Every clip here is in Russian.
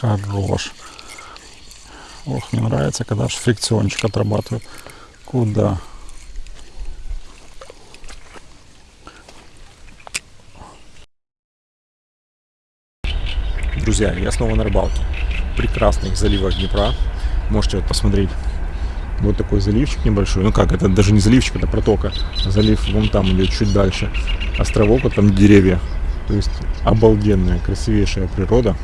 Хорош. Ох, мне нравится, когда аж фрикциончик отрабатывает. Куда? Друзья, я снова на рыбалке. Прекрасных заливах Днепра. Можете вот посмотреть. Вот такой заливчик небольшой. Ну как, это даже не заливчик, это протока. Залив вон там идет чуть дальше. Островок, вот там деревья. То есть обалденная, красивейшая природа.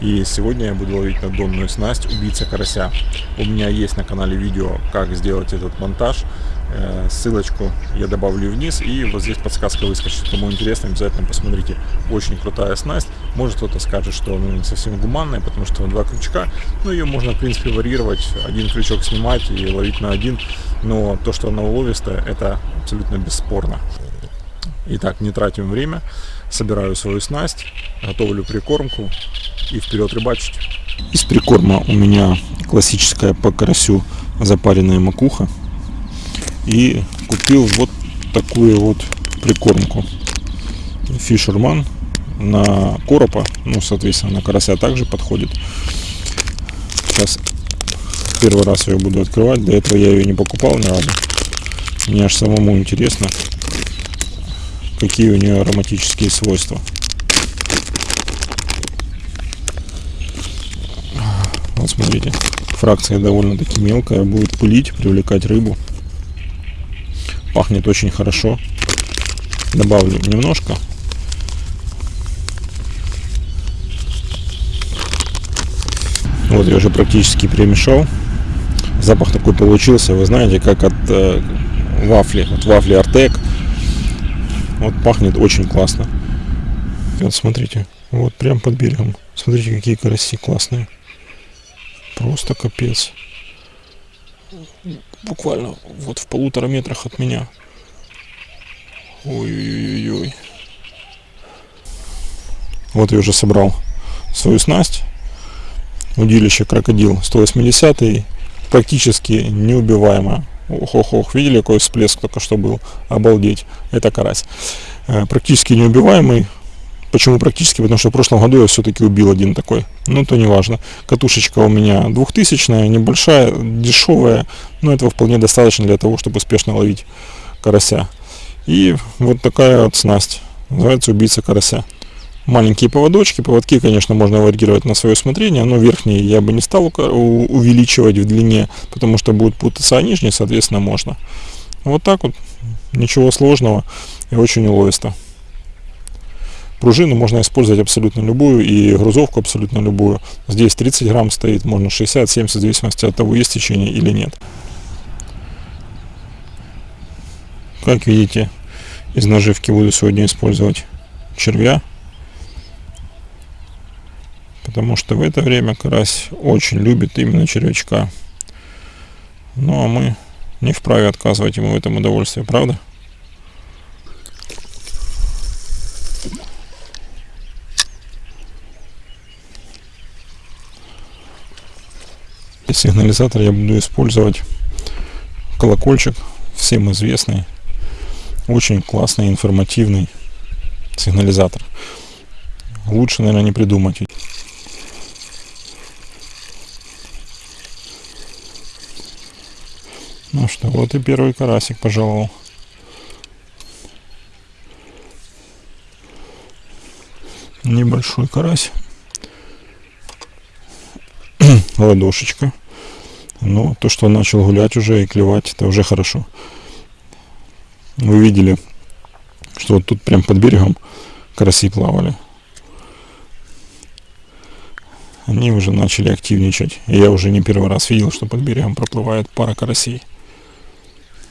И сегодня я буду ловить на донную снасть убийца карася. У меня есть на канале видео, как сделать этот монтаж. Э, ссылочку я добавлю вниз. И вот здесь подсказка выскочит. Кому интересно, обязательно посмотрите. Очень крутая снасть. Может кто-то скажет, что она не совсем гуманная, потому что два крючка. Но ее можно, в принципе, варьировать. Один крючок снимать и ловить на один. Но то, что она уловистая, это абсолютно бесспорно. Итак, не тратим время. Собираю свою снасть, готовлю прикормку и вперед рыбачить. Из прикорма у меня классическая по карасю запаренная макуха. И купил вот такую вот прикормку. Фишерман на коропа, ну, соответственно, на карася также подходит. Сейчас первый раз ее буду открывать. До этого я ее не покупал ни разу. Мне аж самому интересно, какие у нее ароматические свойства. Смотрите, фракция довольно-таки мелкая, будет пылить, привлекать рыбу. Пахнет очень хорошо. Добавлю немножко. Вот я уже практически перемешал. Запах такой получился, вы знаете, как от э, вафли, от вафли Артек. Вот пахнет очень классно. Вот смотрите, вот прям под берегом. Смотрите, какие караси классные. Просто капец. Буквально вот в полутора метрах от меня. Ой-ой-ой. Вот я уже собрал свою снасть. Удилище крокодил 180 практически неубиваемое. Ох-ох-ох, видели, какой всплеск только что был? Обалдеть, это карась. Э, практически неубиваемый, Почему практически? Потому что в прошлом году я все-таки убил один такой. Ну, то не важно. Катушечка у меня двухтысячная, небольшая, дешевая. Но этого вполне достаточно для того, чтобы успешно ловить карася. И вот такая вот снасть. Называется убийца карася. Маленькие поводочки. Поводки, конечно, можно варьировать на свое усмотрение. Но верхние я бы не стал увеличивать в длине, потому что будут путаться, а нижние, соответственно, можно. Вот так вот. Ничего сложного и очень уловисто. Пружину можно использовать абсолютно любую и грузовку абсолютно любую. Здесь 30 грамм стоит, можно 60-70, в зависимости от того, есть течение или нет. Как видите, из наживки буду сегодня использовать червя. Потому что в это время карась очень любит именно червячка. Ну а мы не вправе отказывать ему в этом удовольствии, правда? Сигнализатор я буду использовать колокольчик, всем известный, очень классный, информативный сигнализатор. Лучше, наверное, не придумать. Ну что, вот и первый карасик пожаловал. Небольшой карась. Ладошечка. Но то, что он начал гулять уже и клевать, это уже хорошо. Вы видели, что вот тут прям под берегом караси плавали. Они уже начали активничать. И я уже не первый раз видел, что под берегом проплывает пара карасей.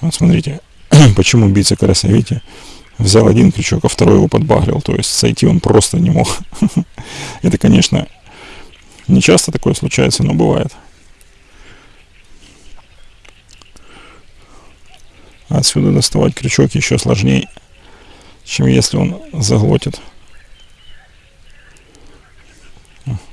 Вот смотрите, почему убийца карася, видите, взял один крючок, а второй его подбагрил. То есть сойти он просто не мог. Это, конечно, не часто такое случается, но бывает. Отсюда доставать крючок еще сложнее, чем если он заглотит.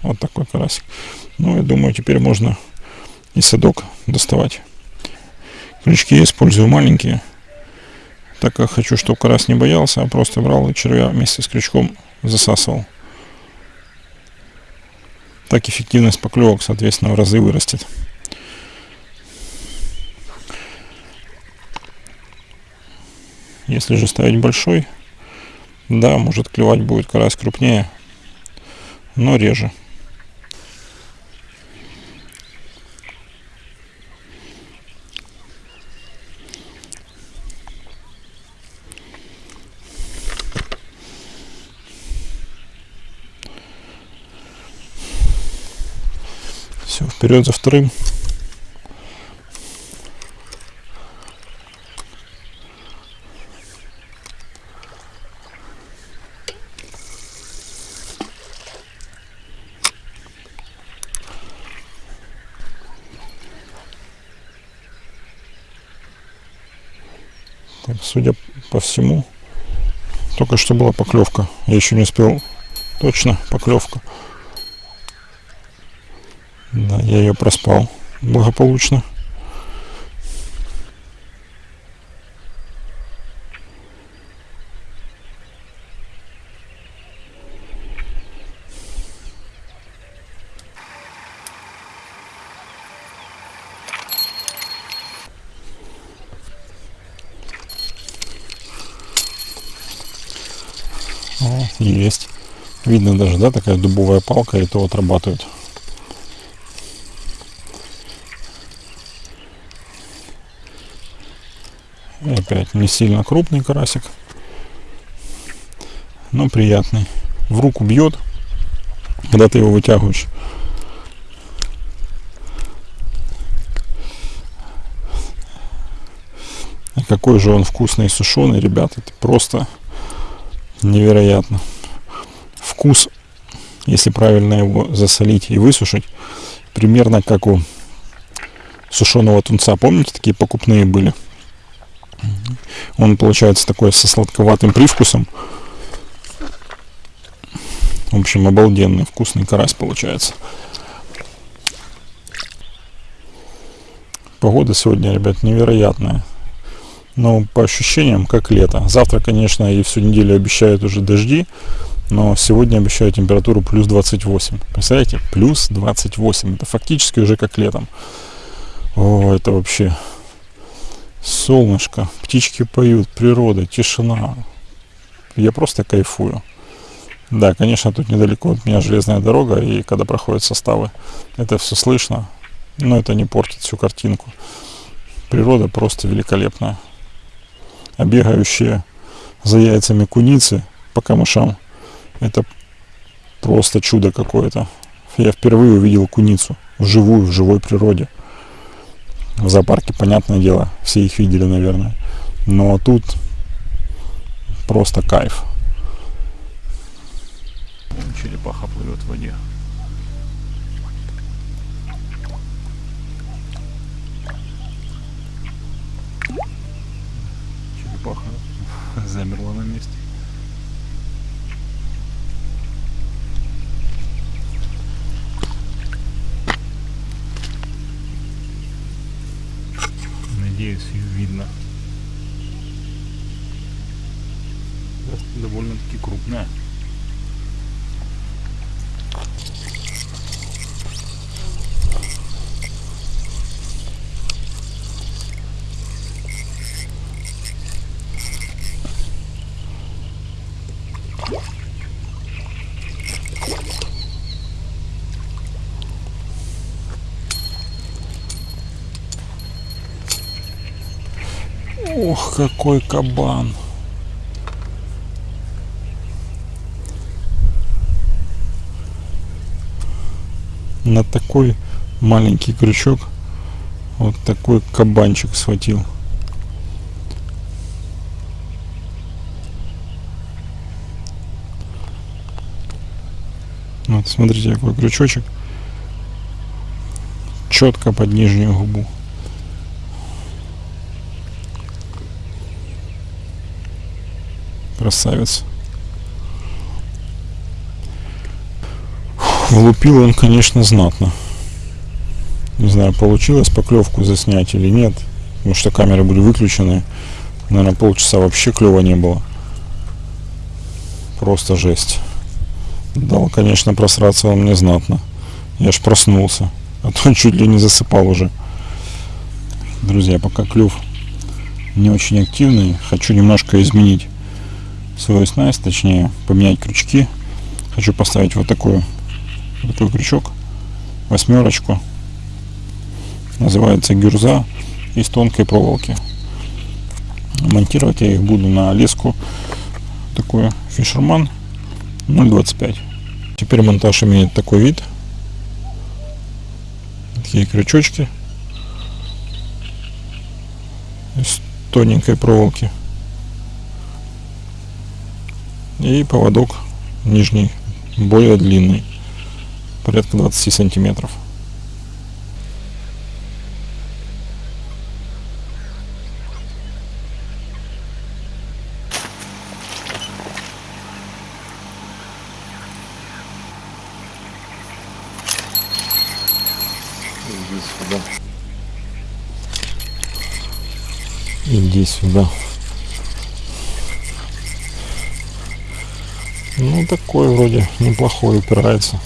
Вот такой карасик. Ну, я думаю, теперь можно и садок доставать. Крючки я использую маленькие, так как хочу, чтобы карась не боялся, а просто брал и червя вместе с крючком засасывал. так эффективность поклевок, соответственно, в разы вырастет. Если же ставить большой, да, может клевать будет карась крупнее, но реже. Все, вперед за вторым. Так, судя по всему, только что была поклевка. Я еще не успел точно поклевка. Да, я ее проспал благополучно. О, есть. Видно даже, да, такая дубовая палка, и то отрабатывает. И опять не сильно крупный карасик, но приятный. В руку бьет, когда ты его вытягиваешь. И какой же он вкусный и сушеный, ребята, это просто невероятно. Вкус, если правильно его засолить и высушить, примерно как у сушеного тунца. Помните, такие покупные были? Он получается такой со сладковатым привкусом. В общем, обалденный вкусный карась получается. Погода сегодня, ребят, невероятная. Но по ощущениям, как лето. Завтра, конечно, и всю неделю обещают уже дожди. Но сегодня обещают температуру плюс 28. Представляете? Плюс 28. Это фактически уже как летом. О, это вообще солнышко, птички поют, природа, тишина. Я просто кайфую. Да, конечно, тут недалеко от меня железная дорога, и когда проходят составы, это все слышно, но это не портит всю картинку. Природа просто великолепная. А бегающие за яйцами куницы по камышам, это просто чудо какое-то. Я впервые увидел куницу вживую, в живой природе в зоопарке, понятное дело, все их видели, наверное. Но тут просто кайф. Черепаха плывет в воде. Надеюсь, видно. Довольно-таки крупная. Ох, какой кабан. На такой маленький крючок вот такой кабанчик схватил. Вот, смотрите, какой крючочек. Четко под нижнюю губу. Красавец. Влупил он, конечно, знатно. Не знаю, получилось поклевку заснять или нет. Потому что камеры были выключены. Наверное, полчаса вообще клева не было. Просто жесть. Дал, конечно, просраться он мне знатно. Я аж проснулся. А то чуть ли не засыпал уже. Друзья, пока клюв не очень активный, хочу немножко изменить свою снасть, точнее поменять крючки. Хочу поставить вот такой, вот такой крючок, восьмерочку. Называется гюрза из тонкой проволоки. Монтировать я их буду на леску такую Fisherman 0.25. Теперь монтаж имеет такой вид. Такие крючочки из тоненькой проволоки. И поводок нижний, более длинный, порядка 20 сантиметров. Иди сюда. Иди сюда. Ну, такой вроде неплохой упирается.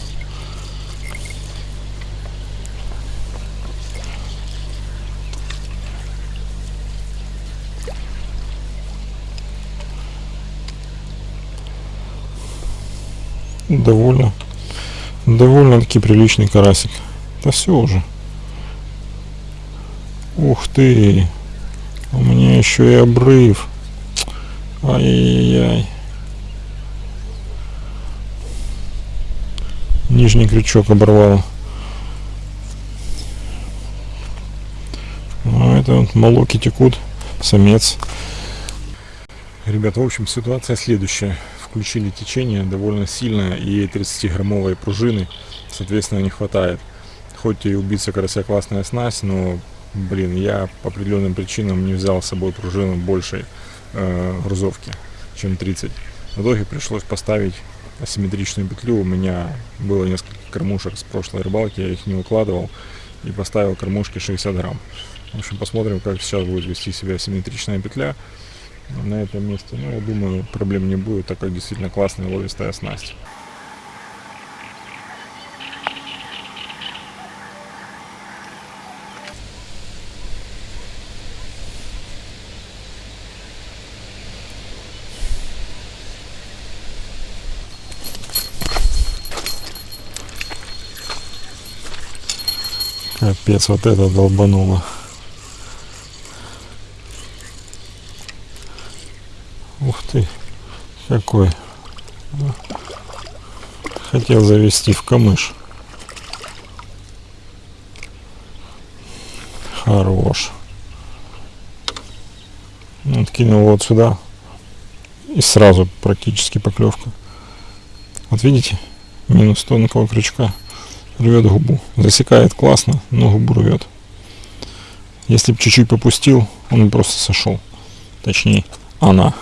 Довольно, довольно-таки приличный карасик. Да все уже. Ух ты! У меня еще и обрыв. Ай-яй-яй. Нижний крючок оборвало. Ну, это вот молоки текут. Самец. Ребята, в общем, ситуация следующая. Включили течение довольно сильное и 30-граммовой пружины, соответственно, не хватает. Хоть и убийца карася классная снасть, но, блин, я по определенным причинам не взял с собой пружину большей э, грузовки, чем 30. В итоге пришлось поставить асимметричную петлю. У меня было несколько кормушек с прошлой рыбалки, я их не укладывал и поставил кормушки 60 грамм. В общем, посмотрим, как сейчас будет вести себя асимметричная петля на этом месте. Ну, я думаю, проблем не будет, так как действительно классная ловистая снасть. Капец, вот это долбануло. Ух ты, какой. Хотел завести в камыш. Хорош. Откинул вот сюда. И сразу практически поклевка. Вот видите? Минус тонкого крючка рвет губу. Засекает классно, но губу рвет. Если бы чуть-чуть попустил, он просто сошел. Точнее, она.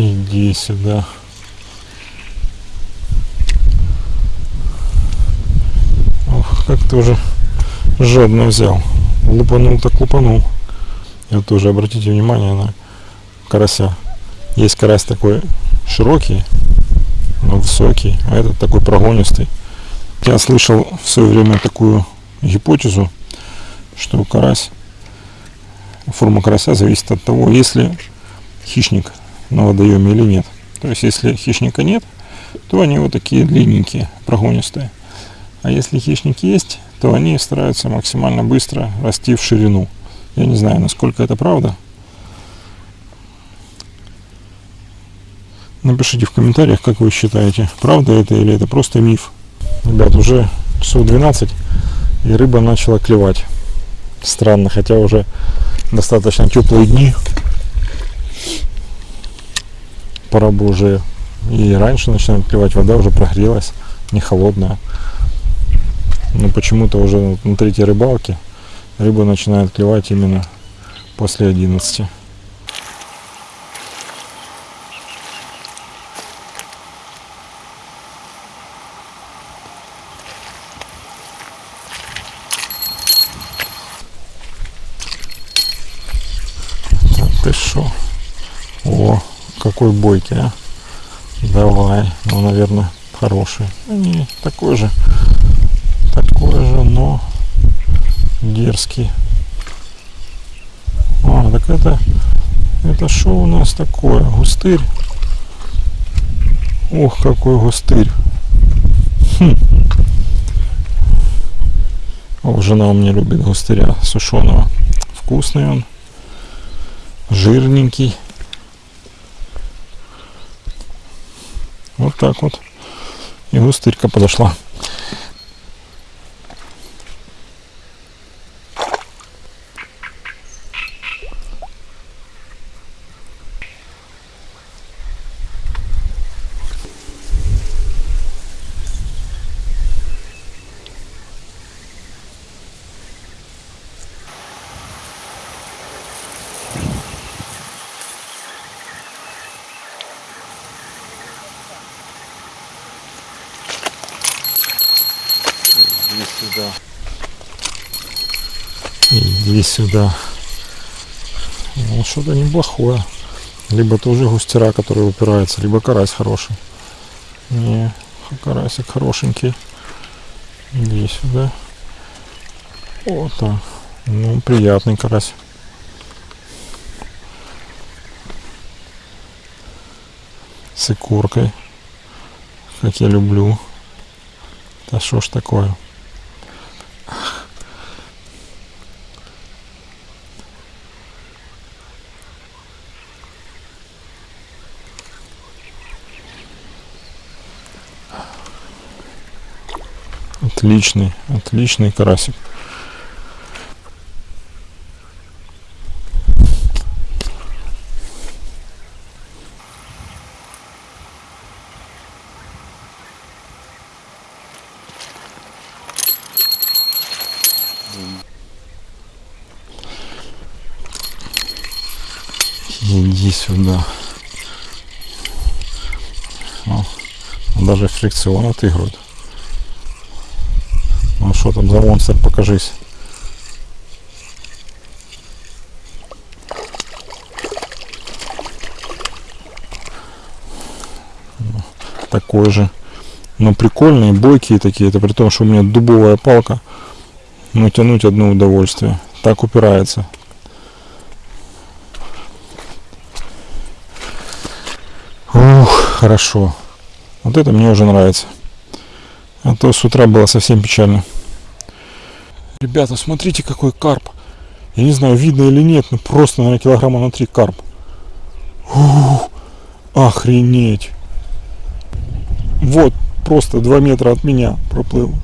Иди сюда. Ох, как ты уже жадно взял. Лупанул так лупанул. И вот тоже обратите внимание на карася. Есть карась такой широкий, но высокий, а этот такой прогонистый. Я слышал в свое время такую гипотезу, что карась, форма карася зависит от того, если хищник на водоеме или нет. То есть, если хищника нет, то они вот такие длинненькие, прогонистые. А если хищник есть, то они стараются максимально быстро расти в ширину. Я не знаю, насколько это правда. Напишите в комментариях, как вы считаете, правда это или это просто миф. Ребят, уже часов 12 и рыба начала клевать. Странно, хотя уже достаточно теплые дни. Бы уже и раньше начинает клевать, вода уже прогрелась, не холодная. Но почему-то уже на третьей рыбалке рыба начинает клевать именно после 11. ты шо? О, какой бойкий, а? Давай, ну, наверное, хороший. Не, такой же, такой же, но дерзкий. А, так это, это что у нас такое? Густырь? Ох, какой густырь. Хм. О, жена у меня любит густыря сушеного. Вкусный он жирненький. Вот так вот. И густырька подошла. сюда. Иди сюда. Ну, что-то неплохое. Либо тоже густера, который упирается, либо карась хороший. Не, карасик хорошенький. Иди сюда. Вот так. Ну, приятный карась. С икоркой. Как я люблю. Да что ж такое? Отличный, отличный карасик. Иди сюда. О, даже фрикцион отыгрывает. Что там за монстр, покажись. Такой же. Но прикольные, бойкие такие. Это при том, что у меня дубовая палка. Но тянуть одно удовольствие. Так упирается. Ух, хорошо. Вот это мне уже нравится. А то с утра было совсем печально. Ребята, смотрите, какой карп. Я не знаю, видно или нет, но просто, наверное, килограмма на три карп. Ух, охренеть. Вот, просто 2 метра от меня проплыл.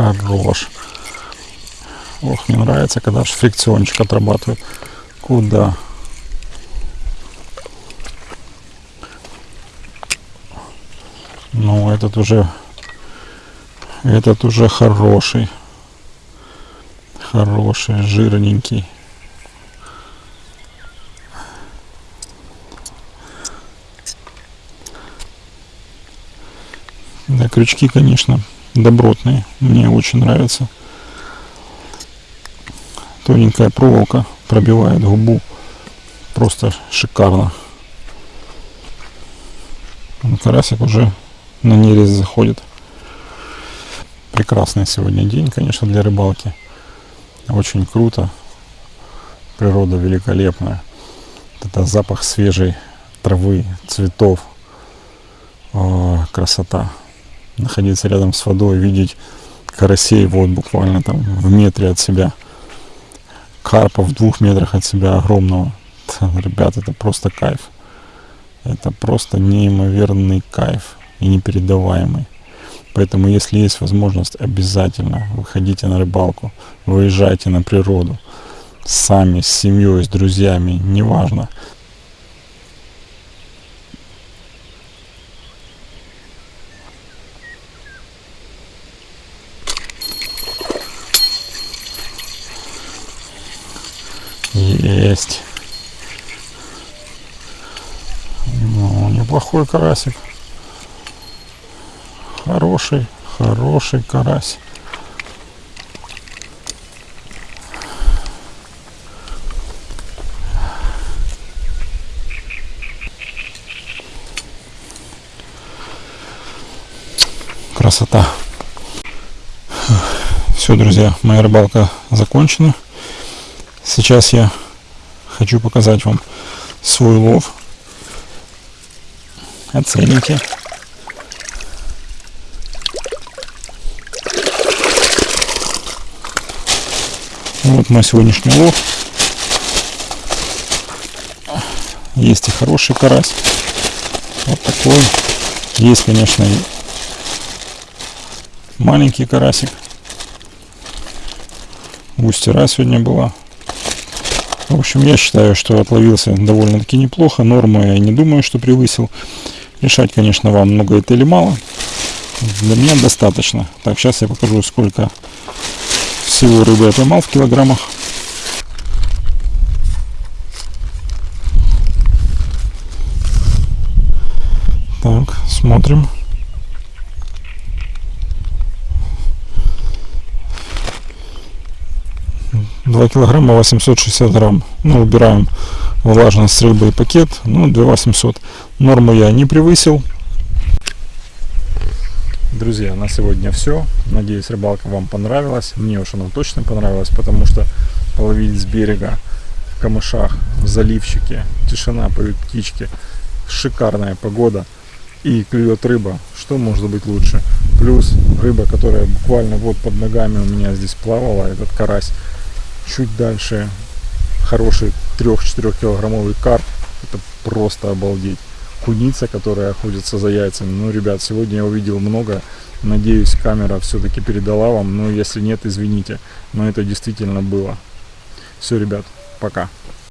Хорош. Ох, мне нравится, когда фрикциончик отрабатывает. Куда? Ну, этот уже... Этот уже хороший. Хороший, жирненький. Да, крючки, конечно, добротные. Мне очень нравится. Тоненькая проволока пробивает губу. Просто шикарно. Карасик уже на нерез заходит. Прекрасный сегодня день, конечно, для рыбалки. Очень круто. природа великолепная. Это запах свежей травы, цветов. О, красота. Находиться рядом с водой, видеть карасей вот буквально там в метре от себя. Карпа в двух метрах от себя огромного. Ребят, это просто кайф. Это просто неимоверный кайф и непередаваемый. Поэтому, если есть возможность, обязательно выходите на рыбалку, выезжайте на природу, сами, с семьей, с друзьями, неважно. Есть. Ну, неплохой карасик. Хороший, хороший карась. Красота. Все, друзья, моя рыбалка закончена. Сейчас я хочу показать вам свой лов. Оцените. Вот мой сегодняшний лов. Есть и хороший карась. Вот такой. Есть, конечно, и маленький карасик. Густера сегодня была. В общем, я считаю, что отловился довольно-таки неплохо. Норму я не думаю, что превысил. Решать, конечно, вам много это или мало. Для меня достаточно. Так, сейчас я покажу, сколько всего рыбы я поймал в килограммах. Так, смотрим. Два килограмма 860 грамм. Ну, убираем влажность рыбы и пакет. Ну, 2 800. Норму я не превысил. Друзья, на сегодня все. Надеюсь, рыбалка вам понравилась. Мне уж она точно понравилась, потому что половить с берега в камышах, в заливчике, тишина, поют птички, шикарная погода и клюет рыба. Что может быть лучше? Плюс рыба, которая буквально вот под ногами у меня здесь плавала, этот карась. Чуть дальше хороший 3-4 килограммовый карп. Это просто обалдеть куница, которая охотится за яйцами. Ну, ребят, сегодня я увидел много. Надеюсь, камера все-таки передала вам. Но если нет, извините. Но это действительно было. Все, ребят, пока.